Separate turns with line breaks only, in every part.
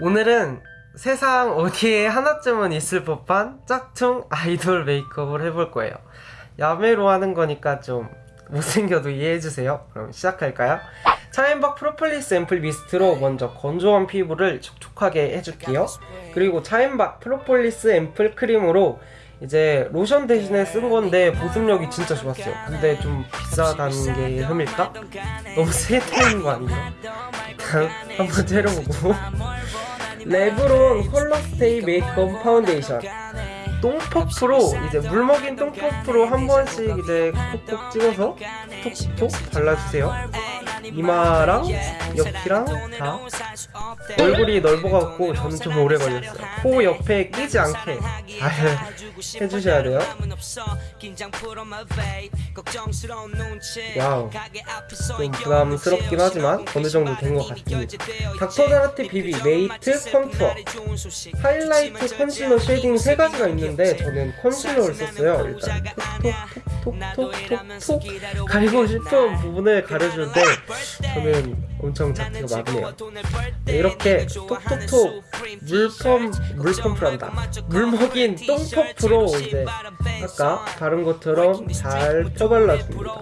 오늘은 세상 어디에 하나쯤은 있을 법한 짝퉁 아이돌 메이크업을 해볼 거예요. 야매로 하는 거니까 좀 못생겨도 이해해주세요. 그럼 시작할까요? 차앤박 프로폴리스 앰플 미스트로 먼저 건조한 피부를 촉촉하게 해줄게요. 그리고 차앤박 프로폴리스 앰플 크림으로 이제 로션 대신에 쓴 건데 보습력이 진짜 좋았어요. 근데 좀 비싸다는 게 흠일까? 너무 세트인 거 아닌가? 일단 한번 째려보고 레브론 컬러스테이 메이크업 파운데이션. 똥퍼프로 이제 물 먹인 똥퍼프로 한 번씩 이제 콕콕 찍어서 톡톡 발라주세요 이마랑 옆이랑 다 얼굴이 넓어갖고 좀 오래 걸렸어요. 코 옆에 끼지 않게 잘 해주셔야 돼요. 와우. 좀 부담스럽긴 하지만 어느 정도 된 것 같습니다 닥터드라티 비비 메이트 컨투어. 하이라이트 컨실러 쉐딩 세 가지가 있는데 저는 컨실러를 썼어요 일단. 톡톡톡 톡톡 가리고 싶은 부분을 가려주는데 저는 엄청 작기가 많네요. 네, 이렇게 톡톡톡 물펌 물펌프란다. 물먹인 똥퍼프로 이제 아까 바른 것처럼 잘 펴발라줍니다.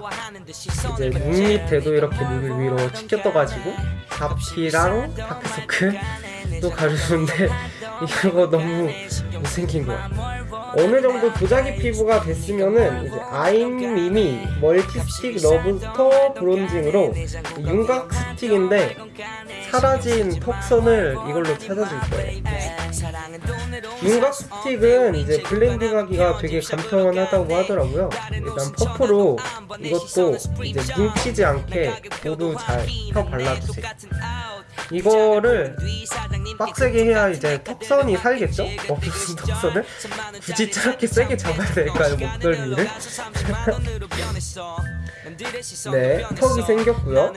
이제 눈 밑에도 이렇게 눈을 위로 치켜 떠가지고 잡티랑 다크서클 또 가려주는데 이거 너무 못생긴 거야 어느 정도 도자기 피부가 됐으면은 이제 아임미미 multi stick 러브스터 bronzing으로 윤곽 스틱인데 사라진 턱선을 이걸로 찾아줄 거예요. 윤곽 스틱은 이제 블렌딩 하기가 되게 간편하다고 하더라고요. 일단 퍼프로 이것도 이제 뭉치지 않게 모두 잘 펴 발라주세요 이거를 빡세게 해야 이제 턱선이 살겠죠? 어 무슨 턱선을? 굳이 저렇게 세게 잡아야 될까요 목덜미를? 네 턱이 생겼고요.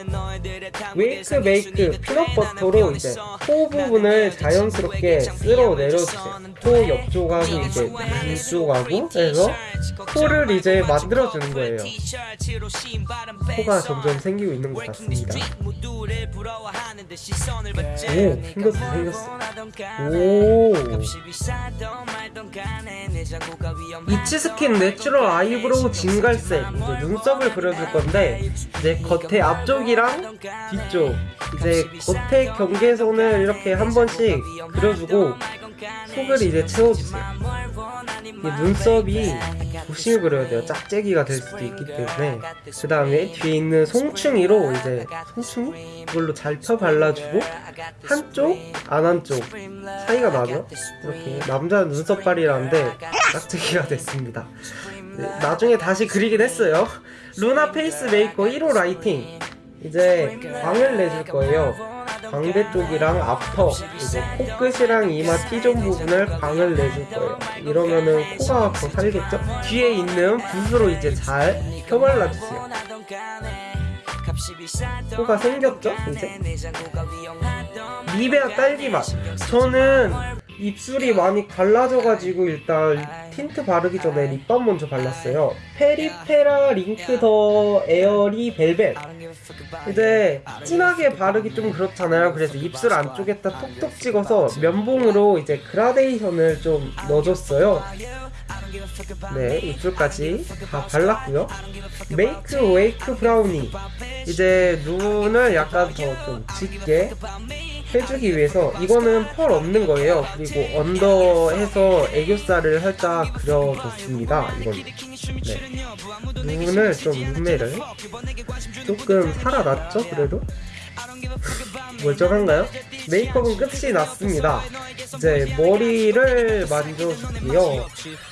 웨이크 메이크 peanut butter로 이제 코 부분을 자연스럽게 쓸어 내려주세요. 코 옆쪽하고 이제 눈쪽하고 해서 코를 이제 만들어주는 거예요. 코가 점점 생기고 있는 것 같습니다. 오 생겼어. 생겼어 오. 잇츠스킨 natural eyebrow 진갈색 이제 눈썹을 그려줄 건데 이제 겉에 앞쪽이랑 뒤쪽 이제 겉에 경계선을 이렇게 한 번씩 그려주고 속을 이제 채워주세요. 이 눈썹이 조심히 그려야 돼요. 짝재기가 될 수도 있기 때문에. 그 다음에 뒤에 있는 송충이로 이제 송충이? 이걸로 잘 펴 발라주고 한쪽 안 한쪽 사이가 나죠? 이렇게 남자 눈썹발이라는데 짝재기가 됐습니다. 네, 나중에 다시 그리긴 했어요 루나 페이스 메이커 1호 라이팅. 이제 광을 내줄 거예요. 광대 쪽이랑 앞턱 이제 코끝이랑 이마 T zone 부분을 광을 내줄 거예요. 이러면은 코가 더 살겠죠? 뒤에 있는 붓으로 이제 잘 펴발라주세요. 코가 생겼죠? 이제? 리베아 딸기맛. 저는 입술이 많이 갈라져가지고 일단 틴트 바르기 전에 lip balm 먼저 발랐어요. 페리페라 잉크 더 에어리 벨벳. 이제 진하게 바르기 좀 그렇잖아요. 그래서 입술 안쪽에다 톡톡 찍어서 면봉으로 이제 그라데이션을 좀 넣어줬어요. 네 입술까지 다 발랐고요. 메이크 웨이크 브라우니 이제 눈을 약간 더 좀 짙게 해주기 위해서 이거는 펄 없는 거예요 그리고 언더해서 애교살을 살짝 그려줬습니다 이건 네. 눈을 좀 눈매를 조금 살아났죠 그래도? 멀쩡한가요? 메이크업은 끝이 났습니다 이제 머리를 만져줄게요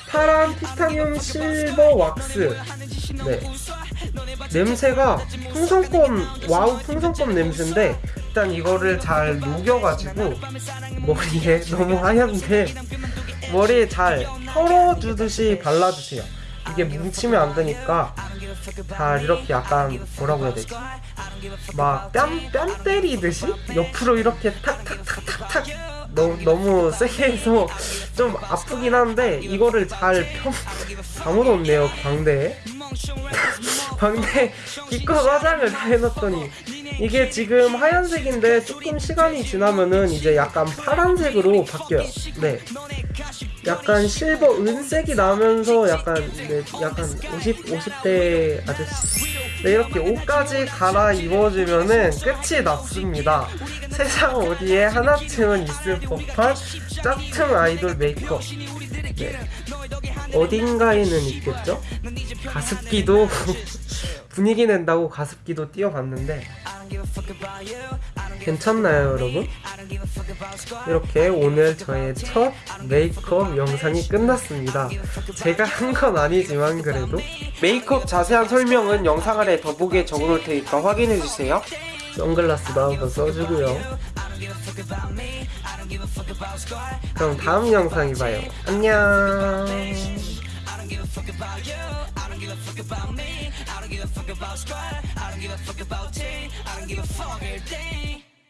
파란 티타늄 실버 왁스 네 냄새가 풍선껌 와우 풍선껌 냄새인데 일단 이거를 잘 녹여가지고 머리에 너무 하얀데 머리에 잘 털어주듯이 발라주세요. 이게 뭉치면 안 되니까 잘 이렇게 약간 뭐라고 해야 되지? 막뺨 뺨 때리듯이 옆으로 이렇게 탁탁탁탁탁 너무, 너무 세게 해서 좀 아프긴 한데 이거를 잘 펴... 아무도 없네요 광대에. 광대 기껏 화장을 다 해놨더니 이게 지금 하얀색인데 조금 시간이 지나면은 이제 약간 파란색으로 바뀌어요. 네. 약간 실버 은색이 나면서 약간 네, 약간 50 50대 아저씨. 네, 이렇게 옷까지 갈아 입어주면은 끝이 났습니다. 세상 어디에 하나쯤은 있을 법한 짝퉁 아이돌 메이크업. 네. 어딘가에는 있겠죠? 가습기도 분위기 낸다고 가습기도 띄워봤는데 괜찮나요 여러분? 이렇게 오늘 저의 첫 메이크업 영상이 끝났습니다 제가 한 건 아니지만 그래도 메이크업 자세한 설명은 영상 아래 더보기에 적어놓을 테니까 확인해주세요 선글라스도 한번 써주고요 그럼 다음 영상에 봐요 안녕
I don't give a fuck about squad. I don't give a fuck about don't give a fuck about it. I don't give a fuck everything.